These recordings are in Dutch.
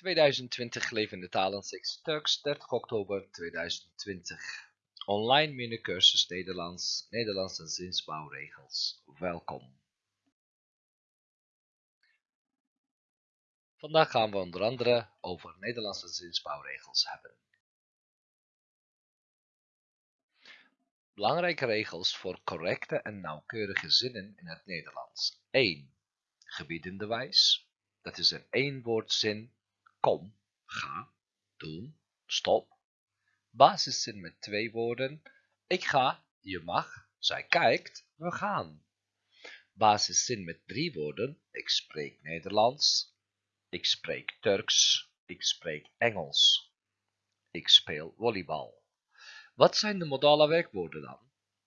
2020 levende talen 6 Turks 30 oktober 2020 Online minicursus Nederlands, Nederlandse zinsbouwregels. Welkom. Vandaag gaan we onder andere over Nederlandse zinsbouwregels hebben. Belangrijke regels voor correcte en nauwkeurige zinnen in het Nederlands. 1. Gebiedende wijs. Dat is een eenwoordzin kom, ga, doen, stop. Basiszin met twee woorden. Ik ga, je mag, zij kijkt, we gaan. Basiszin met drie woorden. Ik spreek Nederlands. Ik spreek Turks. Ik spreek Engels. Ik speel volleybal. Wat zijn de modale werkwoorden dan?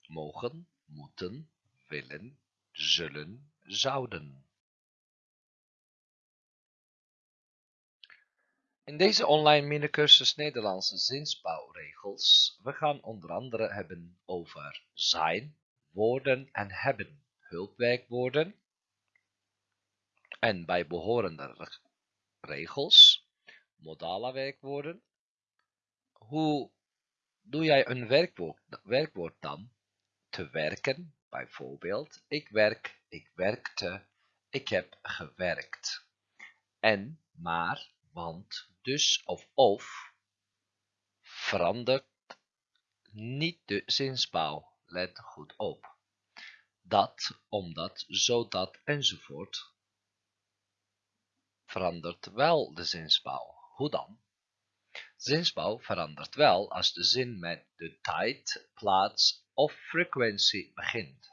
Mogen, moeten, willen, zullen, zouden. In deze online minicursus Nederlandse zinsbouwregels, we gaan onder andere hebben over zijn, worden en hebben hulpwerkwoorden en bijbehorende regels, modale werkwoorden. Hoe doe jij een werkwoord, werkwoord dan? Te werken, bijvoorbeeld, ik werk, ik werkte, ik heb gewerkt. En, maar, want, dus of of verandert niet de zinsbouw. Let goed op. Dat, omdat, zodat enzovoort verandert wel de zinsbouw. Hoe dan? Zinsbouw verandert wel als de zin met de tijd, plaats of frequentie begint.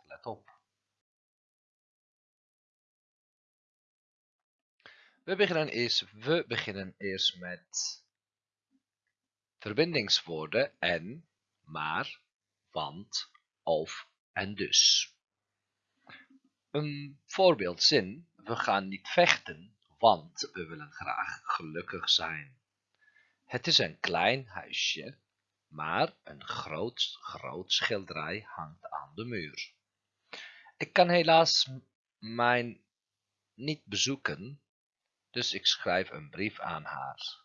We beginnen eerst, we beginnen eerst met verbindingswoorden en, maar, want, of en dus. Een voorbeeldzin, we gaan niet vechten, want we willen graag gelukkig zijn. Het is een klein huisje, maar een groot, groot schilderij hangt aan de muur. Ik kan helaas mijn niet bezoeken, dus ik schrijf een brief aan haar.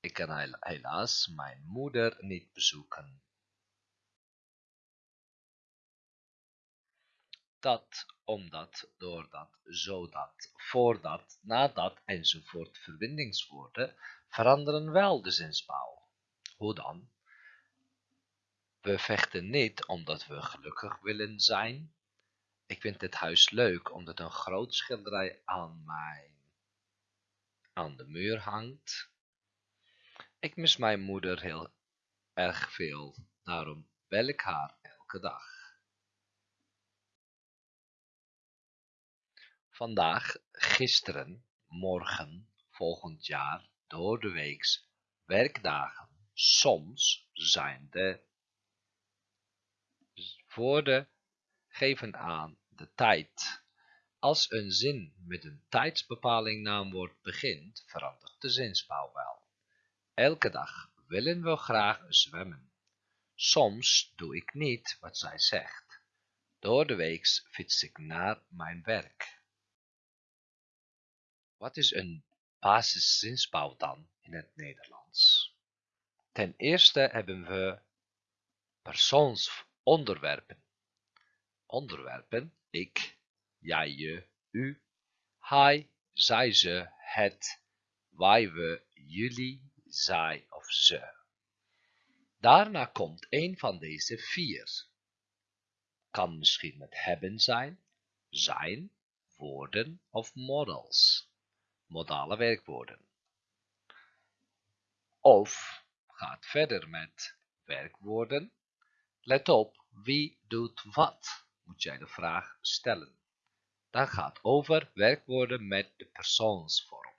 Ik kan helaas mijn moeder niet bezoeken. Dat, omdat, doordat, zodat, voordat, nadat enzovoort verbindingswoorden veranderen wel de zinsbouw. Hoe dan? We vechten niet omdat we gelukkig willen zijn. Ik vind dit huis leuk omdat een groot schilderij aan mij aan de muur hangt. Ik mis mijn moeder heel erg veel, daarom bel ik haar elke dag. Vandaag, gisteren, morgen, volgend jaar, door de weeks, werkdagen, soms zijn de woorden geven aan de tijd als een zin met een tijdsbepaling naamwoord begint, verandert de zinsbouw wel. Elke dag willen we graag zwemmen. Soms doe ik niet wat zij zegt. Door de weeks fiets ik naar mijn werk. Wat is een basiszinsbouw dan in het Nederlands? Ten eerste hebben we persoonsonderwerpen. Onderwerpen, ik, jij, je, u, hij, zij, ze, het, wij, we, jullie, zij of ze. Daarna komt een van deze vier. Kan misschien met hebben zijn, zijn, woorden of models, modale werkwoorden. Of gaat verder met werkwoorden. Let op, wie doet wat, moet jij de vraag stellen. Dat gaat over werkwoorden met de persoonsvorm.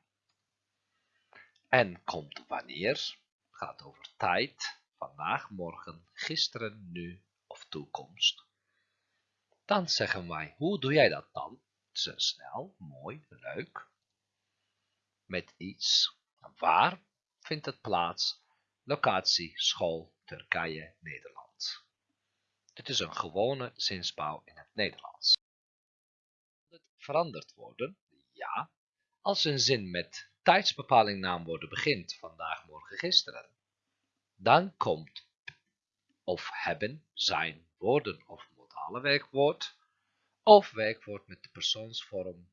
En komt wanneer, gaat over tijd, vandaag, morgen, gisteren, nu of toekomst. Dan zeggen wij, hoe doe jij dat dan? snel, mooi, leuk. Met iets. Waar vindt het plaats? Locatie, school, Turkije, Nederland. Dit is een gewone zinsbouw in het Nederlands veranderd worden? Ja, als een zin met tijdsbepaling naamwoorden begint, vandaag, morgen, gisteren, dan komt of hebben, zijn, woorden of modale werkwoord, of werkwoord met de persoonsvorm.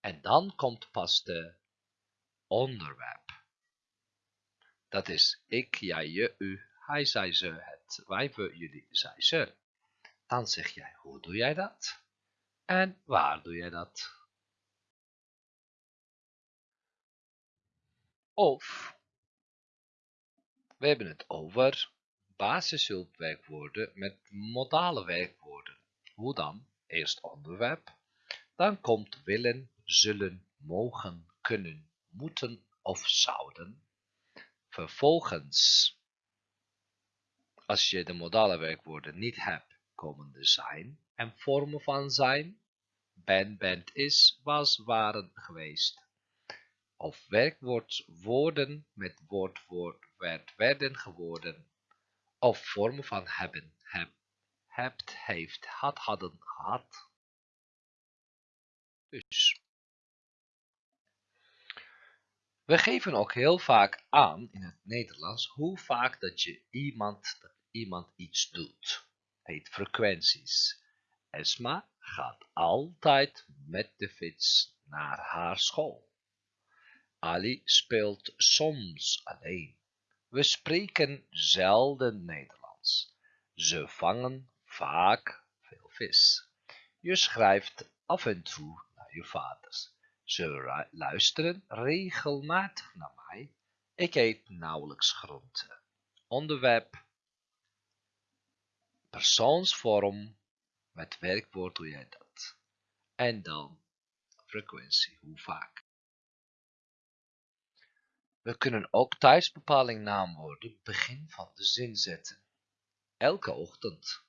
En dan komt pas de onderwerp. Dat is ik, jij, je, u, hij, zij, ze, het, wij, we, jullie, zij, ze. Dan zeg jij, hoe doe jij dat? En waar doe jij dat? Of, we hebben het over basishulpwerkwoorden met modale werkwoorden. Hoe dan? Eerst onderwerp, dan komt willen, zullen, mogen, kunnen, moeten of zouden. Vervolgens, als je de modale werkwoorden niet hebt, komen de zijn en vormen van zijn. Ben, bent, is, was, waren, geweest. Of werkwoord woorden met woord, woord, werd, werden, geworden. Of vormen van hebben, heb, hebt, heeft, had, hadden, gehad. Dus. We geven ook heel vaak aan in het Nederlands hoe vaak dat je iemand, dat iemand iets doet. Heet frequenties. Esma gaat altijd met de fiets naar haar school. Ali speelt soms alleen. We spreken zelden Nederlands. Ze vangen vaak veel vis. Je schrijft af en toe naar je vaders. Ze luisteren regelmatig naar mij. Ik eet nauwelijks groente. Onderwerp persoonsvorm met werkwoord doe jij dat. En dan frequentie, hoe vaak. We kunnen ook tijdsbepaling naamwoorden begin van de zin zetten. Elke ochtend.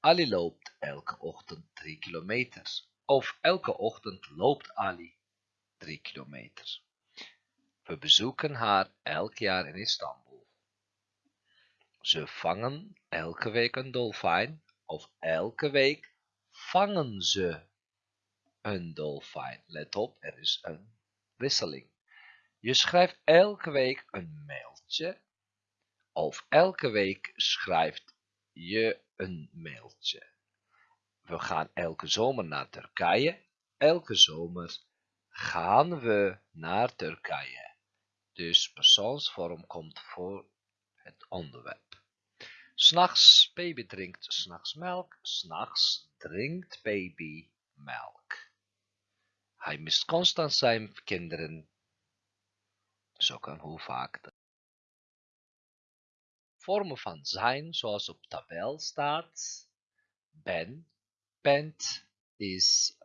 Ali loopt elke ochtend 3 kilometer. Of elke ochtend loopt Ali 3 kilometer. We bezoeken haar elk jaar in Istanbul. Ze vangen elke week een dolfijn of elke week vangen ze een dolfijn. Let op, er is een wisseling. Je schrijft elke week een mailtje of elke week schrijft je een mailtje. We gaan elke zomer naar Turkije. Elke zomer gaan we naar Turkije. Dus persoonsvorm komt voor het onderwerp. S'nachts, baby drinkt s'nachts melk. S'nachts drinkt baby melk. Hij mist constant zijn kinderen. Zo kan hoe vaak vormen van zijn, zoals op tabel staat, ben, bent, is,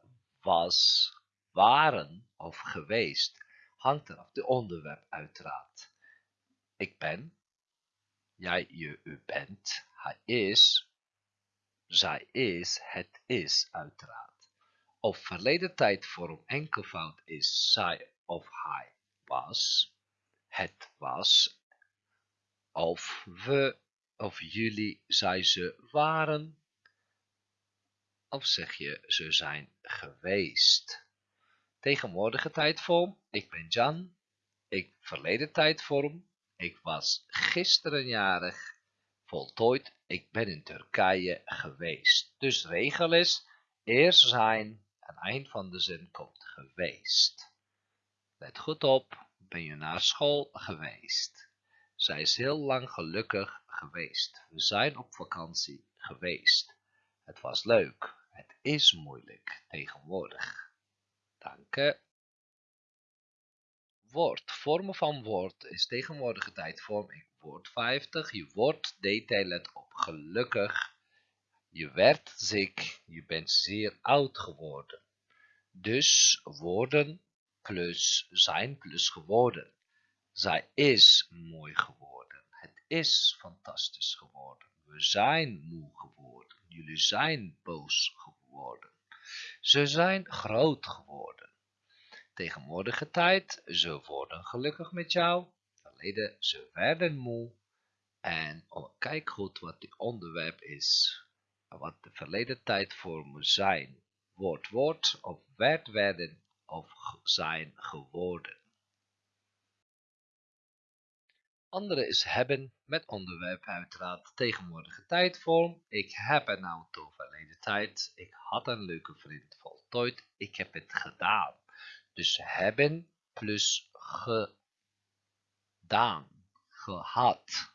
was, waren of geweest, hangt er af de onderwerp uiteraard. Ik ben, jij, je, bent, hij is, zij is, het is uiteraard. Of verleden tijdvorm enkelvoud is zij of hij was, het was, of we, of jullie, zij, ze waren, of zeg je ze zijn geweest. Tegenwoordige tijdvorm, ik ben Jan, ik verleden tijdvorm, ik was gisteren jarig, voltooid, ik ben in Turkije geweest. Dus regel is, eerst zijn, aan eind van de zin komt geweest. Let goed op, ben je naar school geweest. Zij is heel lang gelukkig geweest. We zijn op vakantie geweest. Het was leuk. Het is moeilijk tegenwoordig. Dank Woord. Vormen van woord is tegenwoordige tijdvorm. Ik woord 50. Je wordt let op. Gelukkig. Je werd ziek. Je bent zeer oud geworden. Dus worden plus zijn plus geworden. Zij is mooi geworden. Het is fantastisch geworden. We zijn moe geworden. Jullie zijn boos geworden. Ze zijn groot geworden. Tegenwoordige tijd, ze worden gelukkig met jou. Verleden, ze werden moe. En oh, kijk goed wat het onderwerp is. Wat de verleden tijd zijn. Woord, woord, of werd, werden, of zijn geworden. Andere is hebben met onderwerp uiteraard tegenwoordige tijdvorm. Ik heb een auto verleden tijd. Ik had een leuke vriend voltooid. Ik heb het gedaan. Dus hebben plus gedaan, gehad.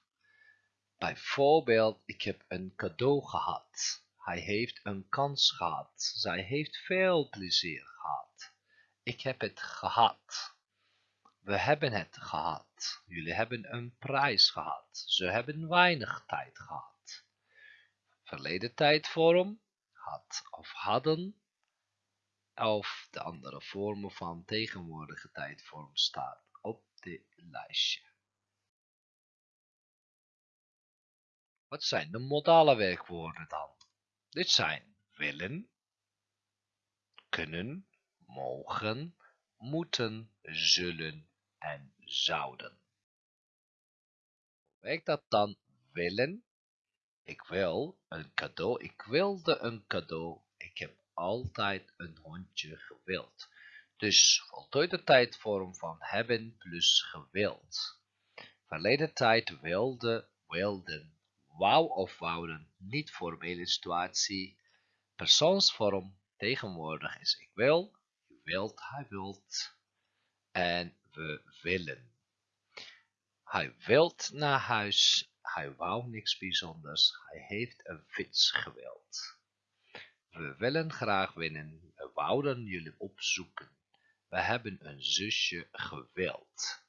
Bijvoorbeeld, ik heb een cadeau gehad. Hij heeft een kans gehad. Zij heeft veel plezier gehad. Ik heb het gehad. We hebben het gehad. Jullie hebben een prijs gehad. Ze hebben weinig tijd gehad. Verleden tijdvorm had of hadden of de andere vormen van tegenwoordige tijdvorm staan op dit lijstje. Wat zijn de modale werkwoorden dan? Dit zijn willen, kunnen, mogen, moeten, zullen en zouden. Werkt dat dan willen? Ik wil een cadeau. Ik wilde een cadeau. Ik heb altijd een hondje gewild. Dus voltooide tijdvorm van hebben plus gewild. Verleden tijd wilde, wilden, wou of wouden, niet formele situatie. Persoonsvorm tegenwoordig is ik wil, je wilt, hij wilt en we willen. Hij wilt naar huis, hij wou niks bijzonders, hij heeft een fiets gewild. We willen graag winnen, we wouden jullie opzoeken. We hebben een zusje gewild.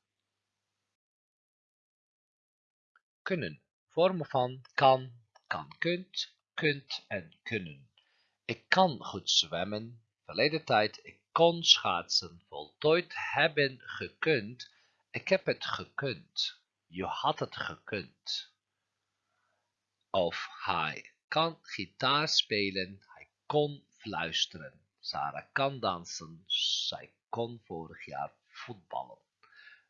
Kunnen, vormen van kan, kan kunt, kunt en kunnen. Ik kan goed zwemmen, verleden tijd, ik kon schaatsen, voltooid hebben gekund, ik heb het gekund, je had het gekund. Of hij kan gitaar spelen, kon fluisteren. Sarah kan dansen. Zij kon vorig jaar voetballen.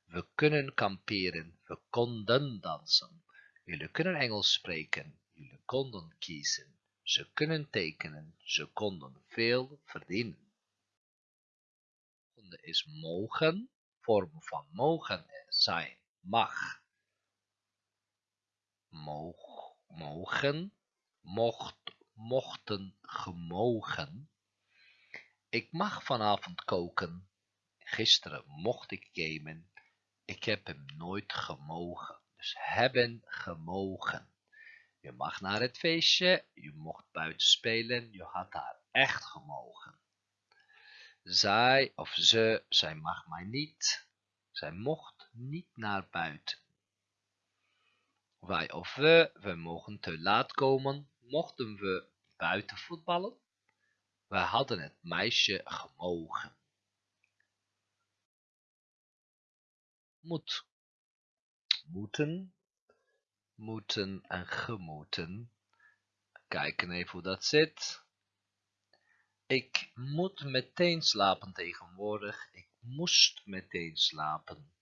We kunnen kamperen. We konden dansen. Jullie kunnen Engels spreken. Jullie konden kiezen. Ze kunnen tekenen. Ze konden veel verdienen. Volgende is mogen. Vorm van mogen zijn mag. Moog, mogen, mocht, mochten gemogen. Ik mag vanavond koken. Gisteren mocht ik gamen. Ik heb hem nooit gemogen. Dus hebben gemogen. Je mag naar het feestje. Je mocht buiten spelen. Je had daar echt gemogen. Zij of ze, zij mag mij niet. Zij mocht niet naar buiten. Wij of we, we mogen te laat komen mochten we buiten voetballen. We hadden het meisje gemogen. Moet. Moeten. Moeten en gemoeten. Kijken even hoe dat zit. Ik moet meteen slapen tegenwoordig. Ik moest meteen slapen.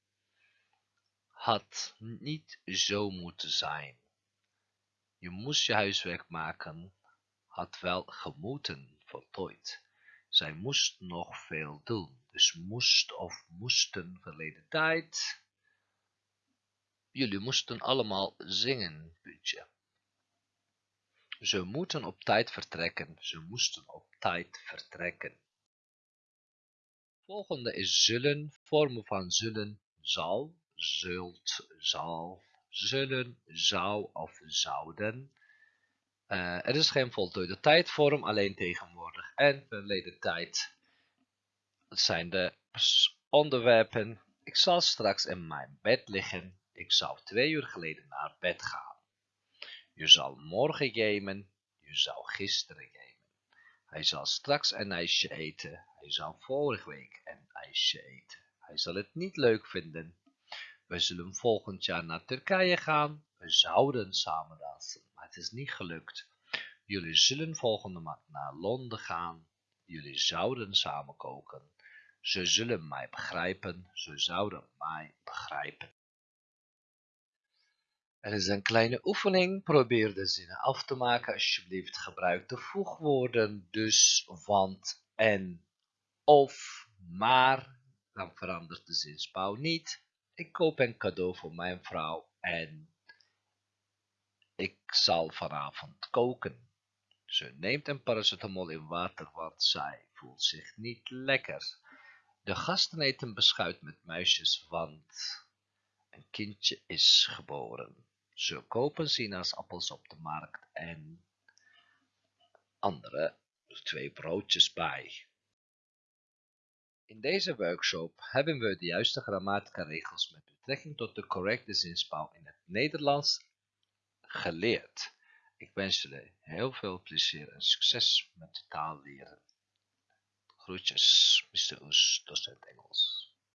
Had niet zo moeten zijn. Je moest je huiswerk maken, had wel gemoeten voltooid. Zij moest nog veel doen, dus moest of moesten verleden tijd. Jullie moesten allemaal zingen, puntje. Ze moeten op tijd vertrekken, ze moesten op tijd vertrekken. Volgende is zullen, vormen van zullen, zal, zult, zal, zullen, zou of zouden. Uh, er is geen voltooide tijdvorm, alleen tegenwoordig en verleden tijd. Dat zijn de onderwerpen. Ik zal straks in mijn bed liggen. Ik zou twee uur geleden naar bed gaan. Je zal morgen gamen. Je zou gisteren gamen. Hij zal straks een ijsje eten. Hij zou vorige week een ijsje eten. Hij zal het niet leuk vinden. We zullen volgend jaar naar Turkije gaan. We zouden samen dansen, maar het is niet gelukt. Jullie zullen volgende maand naar Londen gaan. Jullie zouden samen koken. Ze zullen mij begrijpen. Ze zouden mij begrijpen. Er is een kleine oefening. Probeer de zinnen af te maken. Alsjeblieft gebruik de voegwoorden dus, want, en, of, maar, dan verandert de zinsbouw niet. Ik koop een cadeau voor mijn vrouw en ik zal vanavond koken. Ze neemt een paracetamol in water, want zij voelt zich niet lekker. De gasten eten beschuit met muisjes, want een kindje is geboren. Ze kopen sinaasappels op de markt en andere twee broodjes bij. In deze workshop hebben we de juiste grammatica regels met betrekking tot de correcte zinsbouw in het Nederlands geleerd. Ik wens jullie heel veel plezier en succes met de taal leren. Groetjes, Mr. Oes, docent Engels.